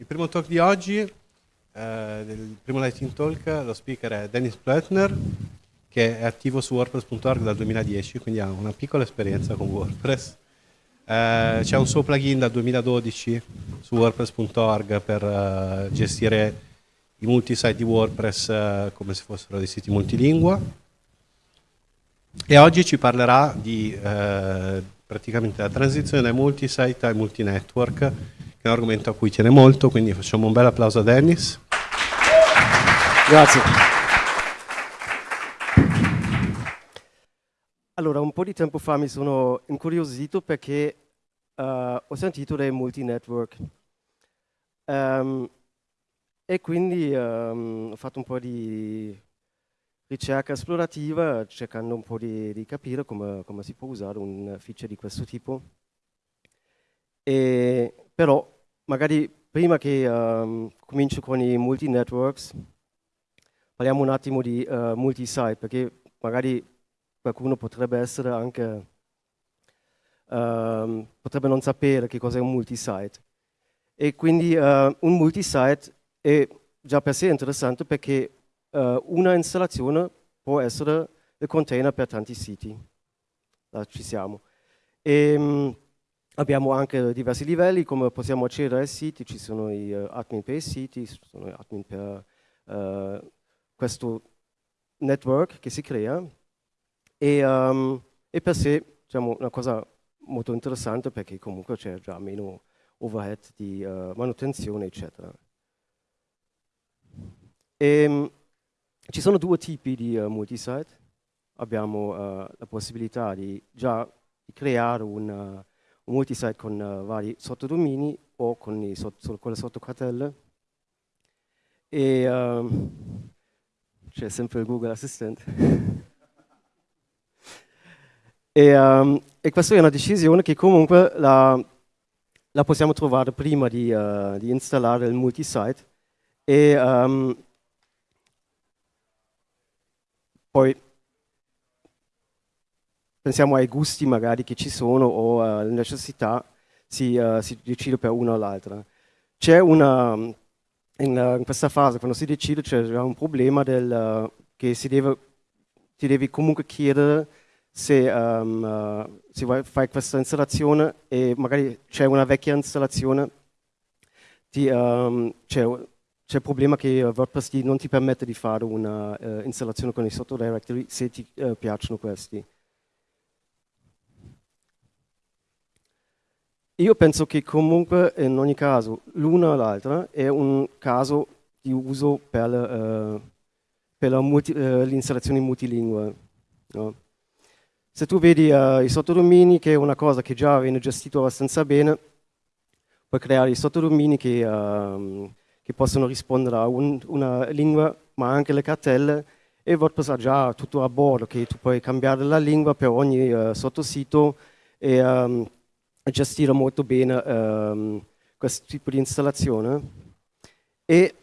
Il primo talk di oggi, eh, del primo Lightning Talk, lo speaker è Dennis Plötner, che è attivo su WordPress.org dal 2010, quindi ha una piccola esperienza con WordPress. Eh, c'è un suo plugin dal 2012 su WordPress.org per uh, gestire i multisite di WordPress uh, come se fossero dei siti multilingua. E oggi ci parlerà di uh, praticamente la transizione dai multisite ai multinetwork che è un argomento a cui tiene molto, quindi facciamo un bel applauso a Dennis. Grazie. Allora, un po' di tempo fa mi sono incuriosito perché uh, ho sentito dei multinetwork um, e quindi um, ho fatto un po' di ricerca esplorativa cercando un po' di, di capire come, come, si può usare un feature di questo tipo. E però magari prima che um, comincio con i multi-networks, parliamo un attimo di uh, multi-site, perché magari qualcuno potrebbe essere anche, um, potrebbe non sapere che cos'è un multi-site. E quindi uh, un multi-site è già per sé interessante perché uh, una installazione può essere il container per tanti siti. Là ci siamo. E, um, Abbiamo anche diversi livelli, come possiamo accedere ai siti, ci sono i uh, admin per i siti, ci sono gli admin per uh, questo network che si crea e, um, e per sé diciamo, una cosa molto interessante perché comunque c'è già meno overhead di uh, manutenzione eccetera. E, um, ci sono due tipi di multisite, abbiamo la possibilità di già creare un multisite con uh, vari sottodomini o con, i sotto, con le sottocartelle. E um, c'è sempre il Google Assistant. e, um, e, questa è una decisione che comunque la, la possiamo trovare prima di, uh, di installare il multisite. E um, poi pensiamo ai gusti magari che ci sono o alle necessità, si, uh, si decide per una o l'altra. C'è una, in, in, questa fase, quando si decide, c'è un problema del, uh, che si deve, ti devi comunque chiedere se, um, uh, se fai questa installazione e magari c'è una vecchia installazione, um, c'è il problema che WordPress non ti permette di fare un'installazione con i sottodirectory se ti piacciono questi. Io penso che comunque in ogni caso l'una o l'altra è un caso di uso per, uh, per uh, l'installazione multilingue. No? Se tu vedi uh, i sottodomini, che è una cosa che già viene gestito abbastanza bene, puoi creare i sottodomini che, uh, che possono rispondere a un, una lingua, ma anche le cartelle, e WordPress ha già tutto a bordo, che tu puoi cambiare la lingua per ogni uh, sottosito, e gestire molto bene um, questo tipo di installazione. E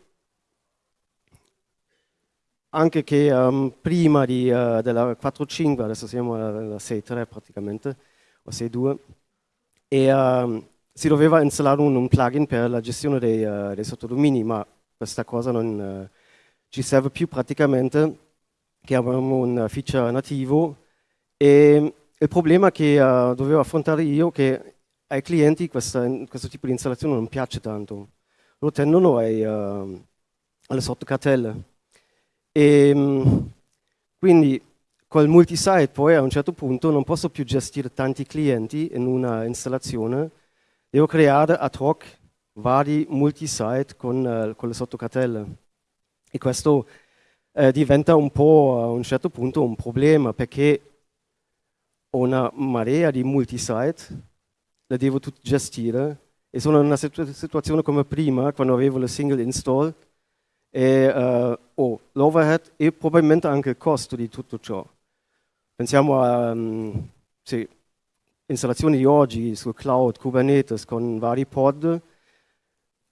anche che um, prima di, uh, della 4.5, adesso siamo alla 6.3 praticamente, o 6.2, e um, si doveva installare un, un, plugin per la gestione dei, uh, dei sottodomini, ma questa cosa non uh, ci serve più praticamente, che abbiamo un feature nativo, e il problema che dovevo affrontare io, che ai clienti questa, questo tipo di installazione non piace tanto, lo tendono ai, uh, alle sottocartelle. E, um, quindi col multisite poi a un certo punto non posso più gestire tanti clienti in una installazione, devo creare ad hoc vari multisite con, uh, con le sottocartelle. E questo uh, diventa un po' a un certo punto un problema perché ho una marea di multisite la devo gestire e sono in una situ situazione come prima, quando avevo la single install, e uh, oh, l'overhead e probabilmente anche il costo di tutto ciò. Pensiamo a um, sì, installazioni di oggi sul cloud, Kubernetes, con vari pod,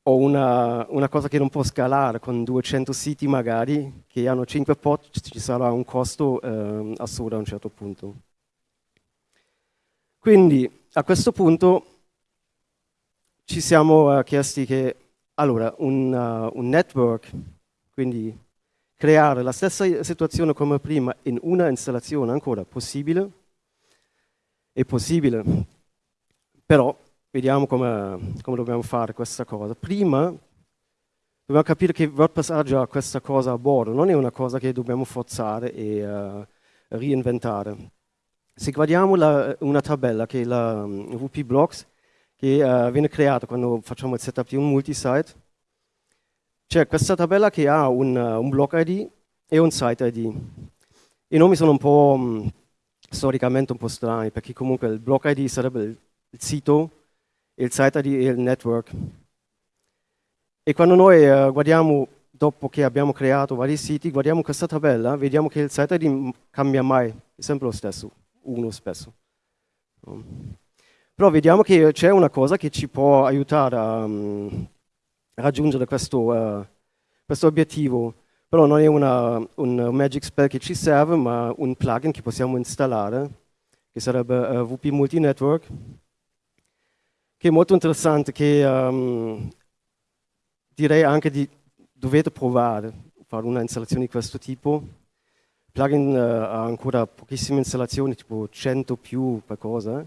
o una, una, cosa che non può scalare con 200 siti magari, che hanno 5 pod, ci sarà un costo uh, assurdo a un certo punto. Quindi a questo punto ci siamo uh, chiesti che allora, un, uh, un network, quindi creare la stessa situazione come prima in una installazione ancora possibile? È possibile, però vediamo come, come dobbiamo fare questa cosa. Prima dobbiamo capire che WordPress ha già questa cosa a bordo, non è una cosa che dobbiamo forzare e uh, reinventare. Se guardiamo la, una tabella che è la um, mm, WP Blocks, che uh, viene creata quando facciamo il setup di un multisite, c'è questa tabella che ha un, uh, un block ID e un site ID. I nomi sono un po' um, storicamente un po' strani, perché comunque il block ID sarebbe il, il sito, il site ID e il network. E quando noi uh, guardiamo, dopo che abbiamo creato vari siti, guardiamo questa tabella, vediamo che il site ID cambia mai, è sempre lo stesso uno spesso. Però vediamo che c'è una cosa che ci può aiutare a, um, raggiungere questo, uh, questo, obiettivo. Però non è una, un magic spell che ci serve, ma un plugin che possiamo installare, che sarebbe uh, eh, WP Multinetwork, che è molto interessante, che um, direi anche di dovete provare, fare una installazione di questo tipo, plugin uh, ha ancora pochissime installazioni, tipo 100 più qualcosa,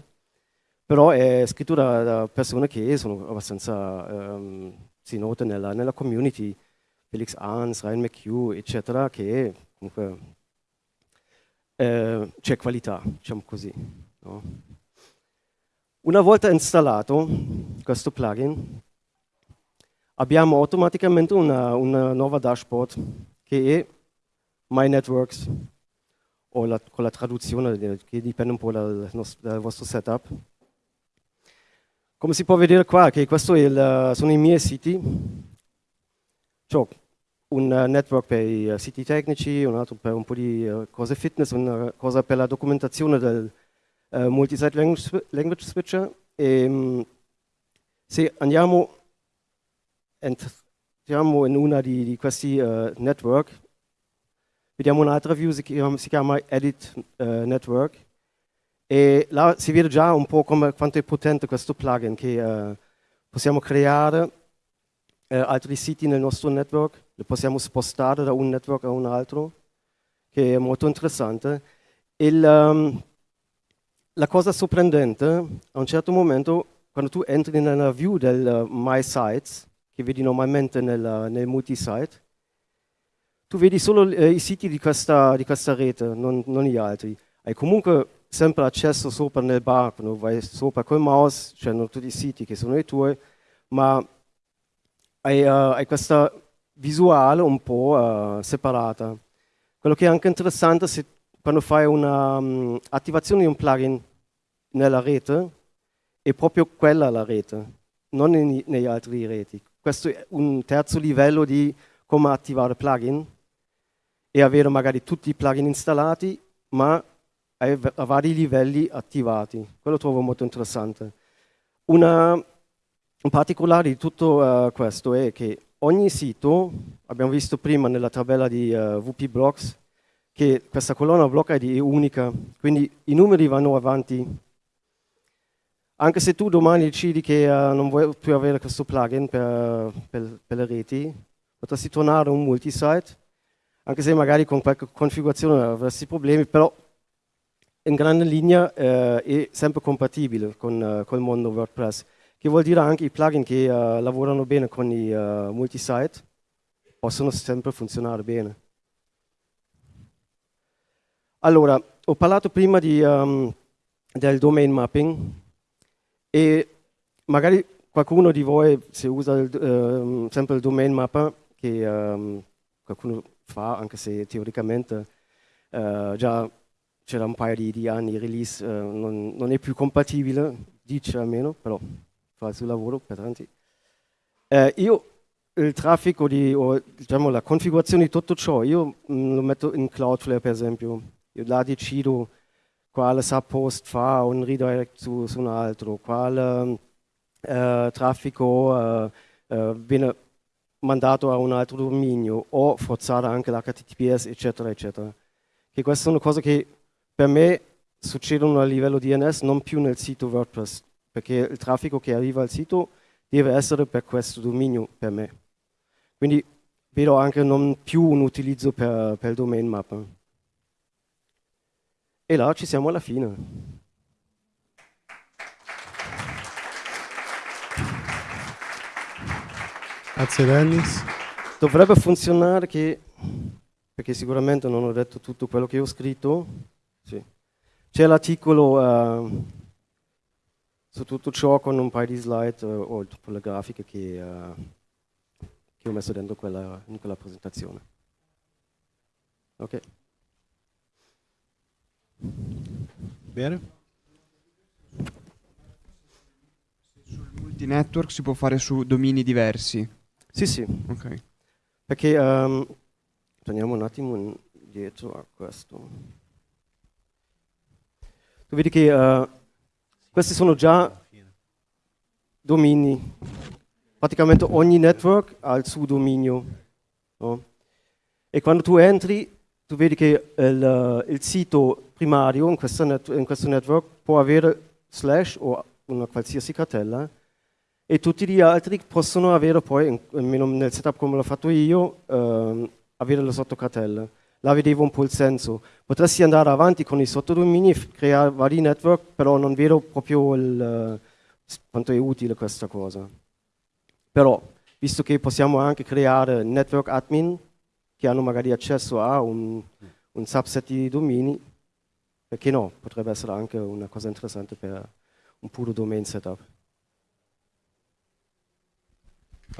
però è scritto da, da persone che sono abbastanza um, si note nella, nella, community, Felix Arns, Ryan McHugh, eccetera, che comunque eh, c'è qualità, diciamo così. No? Una volta installato questo plugin, abbiamo automaticamente una, una nuova dashboard che è My Networks o la, con la traduzione che dipende un po' dal, dal, vostro setup. Come si può vedere qua, che questo il, sono i miei siti. C'ho un network per i siti tecnici, un altro per un po' di cose fitness, una cosa per la documentazione del uh, multi-site language, language, switcher. E, um, se andiamo, entriamo in una di, di questi uh, network, Vediamo un'altra view, si chiama, si chiama Edit uh, Network, e là si vede già un po' come, quanto è potente questo plugin, che uh, possiamo creare uh, altri siti nel nostro network, li possiamo spostare da un network a un altro, che è molto interessante. Il, um, la cosa sorprendente, a un certo momento, quando tu entri nella view del My Sites, che vedi normalmente nel, nel multisite, tu vedi solo eh, i siti di questa, di questa rete, non, non, gli altri. Hai comunque sempre accesso sopra nel bar, quando vai sopra col mouse, c'erano tutti i siti che sono i tuoi, ma hai, uh, hai questa visuale un po' uh, separata. Quello che è anche interessante se quando fai un'attivazione um, di un plugin nella rete, è proprio quella la rete, non in, negli altri reti. Questo è un terzo livello di come attivare plugin e avere magari tutti i plugin installati, ma a vari livelli attivati. Quello trovo molto interessante. Una, un particolare di tutto uh, questo è che ogni sito, abbiamo visto prima nella tabella di uh, eh, WP Blocks, che questa colonna block ID è unica, quindi i numeri vanno avanti. Anche se tu domani decidi che uh, non vuoi più avere questo plugin per, per, per le reti, potresti tornare a un multisite anche se magari con qualche configurazione avresti problemi, però in grande linea eh, è sempre compatibile con, uh, col mondo WordPress, che vuol dire anche i plugin che uh, lavorano bene con i uh, multisite possono sempre funzionare bene. Allora, ho parlato prima di, um, del domain mapping e magari qualcuno di voi, se usa il, uh, sempre il domain mapper, che um, qualcuno fa, anche se teoricamente uh, già c'era un paio di, di anni, il release uh, non, non, è più compatibile, dice almeno, però fa il suo lavoro per tanti. Uh, io il traffico di, o diciamo la configurazione di tutto ciò, io mh, mm, lo metto in Cloudflare per esempio, io là decido quale subpost fa un redirect su, su un altro, quale traffico viene mandato a un altro dominio o forzare anche l'HTTPS, eccetera, eccetera. Che queste sono cose che per me succedono a livello DNS, non più nel sito WordPress, perché il traffico che arriva al sito deve essere per questo dominio per me. Quindi vedo anche non più un utilizzo per, per il domain mapper. E là ci siamo alla fine. Grazie Dennis. Dovrebbe funzionare che, perché sicuramente non ho detto tutto quello che ho scritto, sì. c'è l'articolo uh, su tutto ciò con un paio di slide uh, o le grafiche che, uh, che ho messo dentro quella, in quella presentazione. Ok. Bene. Sul multinetwork si può fare su domini diversi. Sì, sì. Ok. Perché um, torniamo un attimo dietro a questo. Tu vedi che uh, questi sono già domini. Praticamente ogni network ha il suo dominio. No? E quando tu entri, tu vedi che il, il sito primario in, net, in, questo network può avere slash o una qualsiasi cartella e tutti gli altri possono avere poi, almeno nel setup come l'ho fatto io, ehm, avere le sottocartelle. Là vedevo un po' il senso. Potresti andare avanti con i sottodomini e creare vari network, però non vedo proprio il, quanto è utile questa cosa. Però, visto che possiamo anche creare network admin che hanno magari accesso a un, un subset di domini, perché no? Potrebbe essere anche una cosa interessante per un puro domain setup.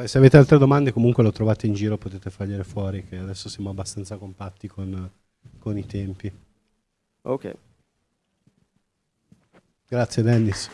Se avete altre domande comunque lo trovate in giro, potete fargliele fuori, che adesso siamo abbastanza compatti con, con i tempi. Ok. Grazie Dennis.